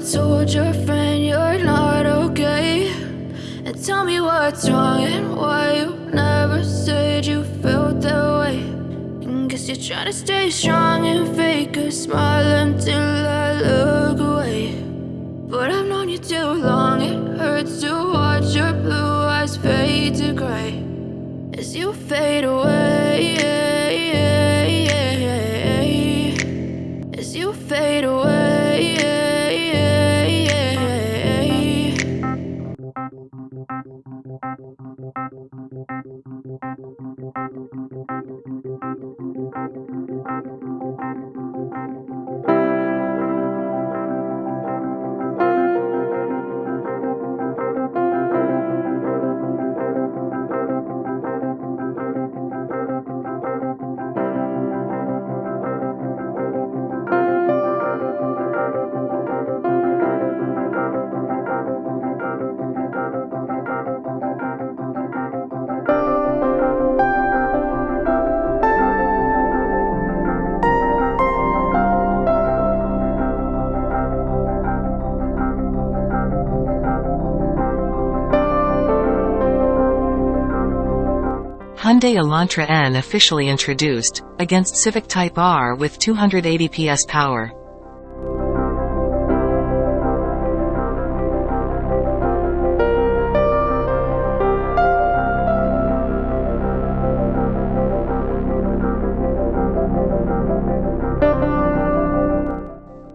told your friend you're not okay? And tell me what's wrong and why you never said you felt that way. And guess you're trying to stay strong and fake a smile until I look away. But I've known you too long, it hurts to watch your blue eyes fade to gray as you fade away. As you fade away. Hyundai Elantra N officially introduced, against Civic Type R with 280 PS power.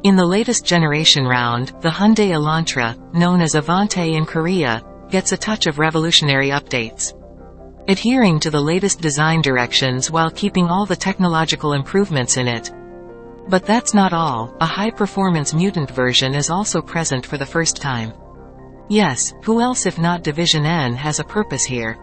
In the latest generation round, the Hyundai Elantra, known as Avante in Korea, gets a touch of revolutionary updates. Adhering to the latest design directions while keeping all the technological improvements in it. But that's not all, a high-performance mutant version is also present for the first time. Yes, who else if not Division N has a purpose here.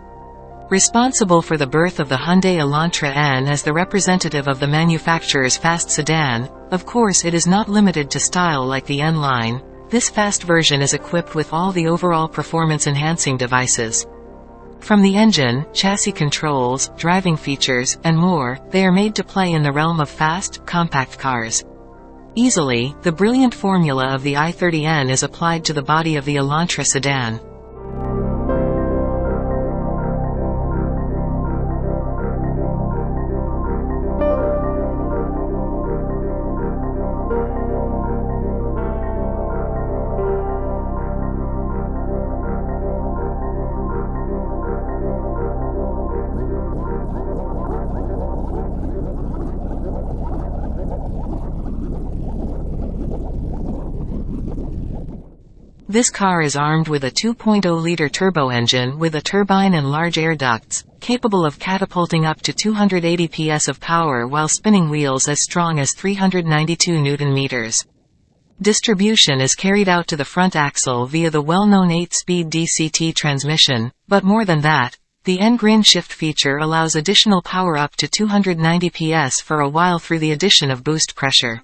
Responsible for the birth of the Hyundai Elantra N as the representative of the manufacturer's fast sedan, of course it is not limited to style like the N line, this fast version is equipped with all the overall performance-enhancing devices. From the engine, chassis controls, driving features, and more, they are made to play in the realm of fast, compact cars. Easily, the brilliant formula of the i30N is applied to the body of the Elantra sedan. This car is armed with a 2.0-liter turbo engine with a turbine and large air ducts, capable of catapulting up to 280 PS of power while spinning wheels as strong as 392 Nm. Distribution is carried out to the front axle via the well-known 8-speed DCT transmission, but more than that, the N-Grin shift feature allows additional power up to 290 PS for a while through the addition of boost pressure.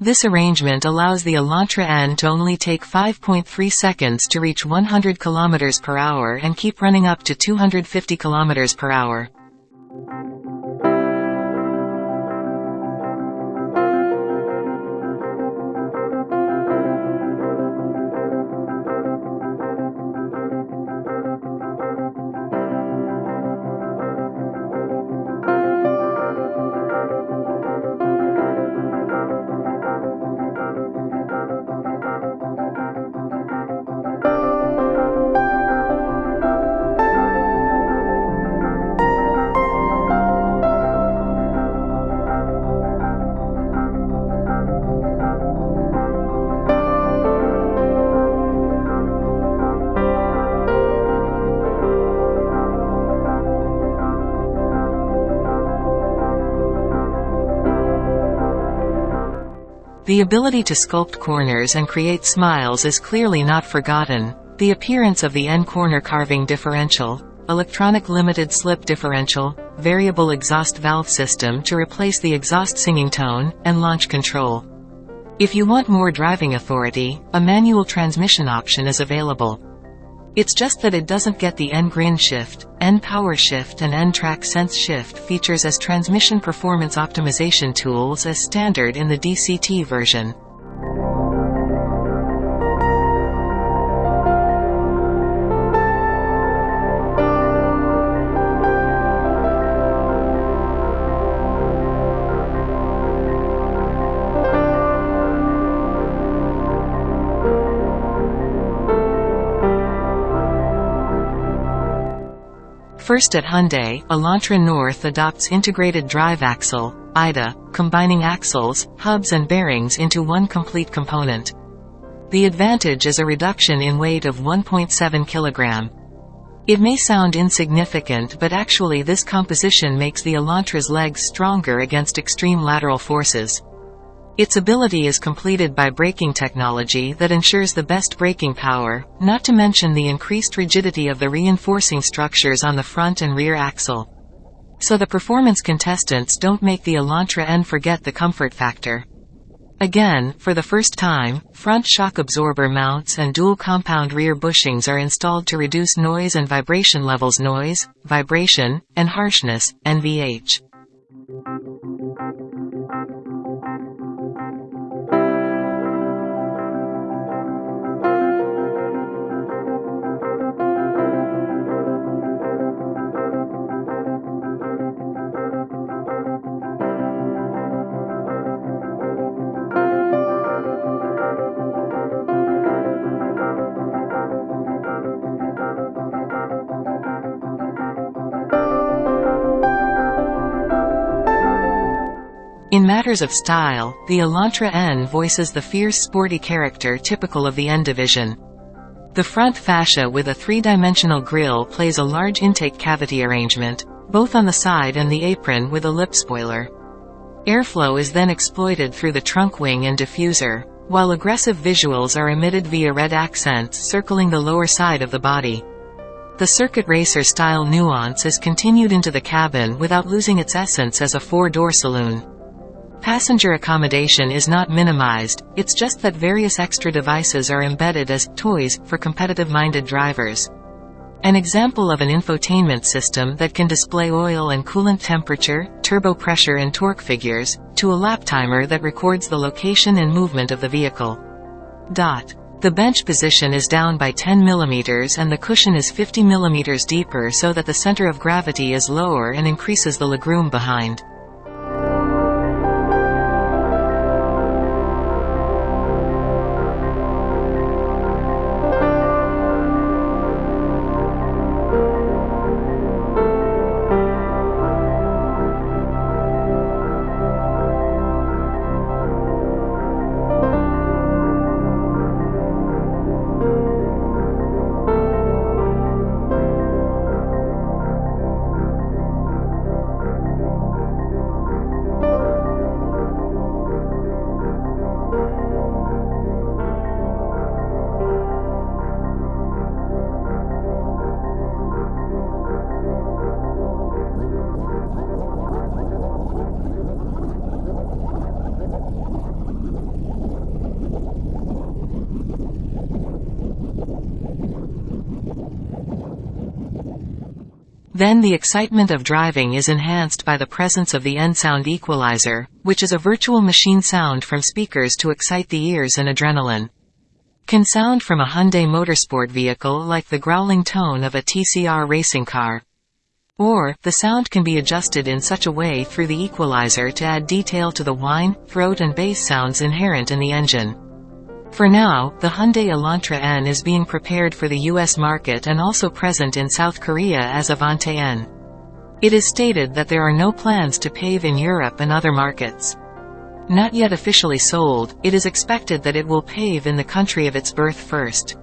This arrangement allows the Elantra N to only take 5.3 seconds to reach 100 km per hour and keep running up to 250 km per hour. The ability to sculpt corners and create smiles is clearly not forgotten. The appearance of the N-corner carving differential, electronic limited slip differential, variable exhaust valve system to replace the exhaust singing tone, and launch control. If you want more driving authority, a manual transmission option is available. It's just that it doesn't get the N-Grin shift, N-Power shift and N-Track Sense shift features as transmission performance optimization tools as standard in the DCT version. First at Hyundai, Elantra North adopts integrated drive axle, IDA, combining axles, hubs and bearings into one complete component. The advantage is a reduction in weight of 1.7 kg. It may sound insignificant but actually this composition makes the Elantra's legs stronger against extreme lateral forces. Its ability is completed by braking technology that ensures the best braking power, not to mention the increased rigidity of the reinforcing structures on the front and rear axle. So the performance contestants don't make the Elantra N forget the comfort factor. Again, for the first time, front shock absorber mounts and dual compound rear bushings are installed to reduce noise and vibration levels noise, vibration, and harshness, NVH. In matters of style, the Elantra N voices the fierce sporty character typical of the N division. The front fascia with a three-dimensional grille plays a large intake cavity arrangement, both on the side and the apron with a lip spoiler. Airflow is then exploited through the trunk wing and diffuser, while aggressive visuals are emitted via red accents circling the lower side of the body. The circuit racer style nuance is continued into the cabin without losing its essence as a four-door saloon. Passenger accommodation is not minimized, it's just that various extra devices are embedded as toys for competitive-minded drivers. An example of an infotainment system that can display oil and coolant temperature, turbo pressure and torque figures, to a lap timer that records the location and movement of the vehicle. Dot. The bench position is down by 10 mm and the cushion is 50 mm deeper so that the center of gravity is lower and increases the legroom behind. Then the excitement of driving is enhanced by the presence of the N-sound equalizer, which is a virtual machine sound from speakers to excite the ears and adrenaline. Can sound from a Hyundai motorsport vehicle like the growling tone of a TCR racing car. Or, the sound can be adjusted in such a way through the equalizer to add detail to the whine, throat and bass sounds inherent in the engine. For now, the Hyundai Elantra N is being prepared for the US market and also present in South Korea as Avante N. It is stated that there are no plans to pave in Europe and other markets. Not yet officially sold, it is expected that it will pave in the country of its birth first.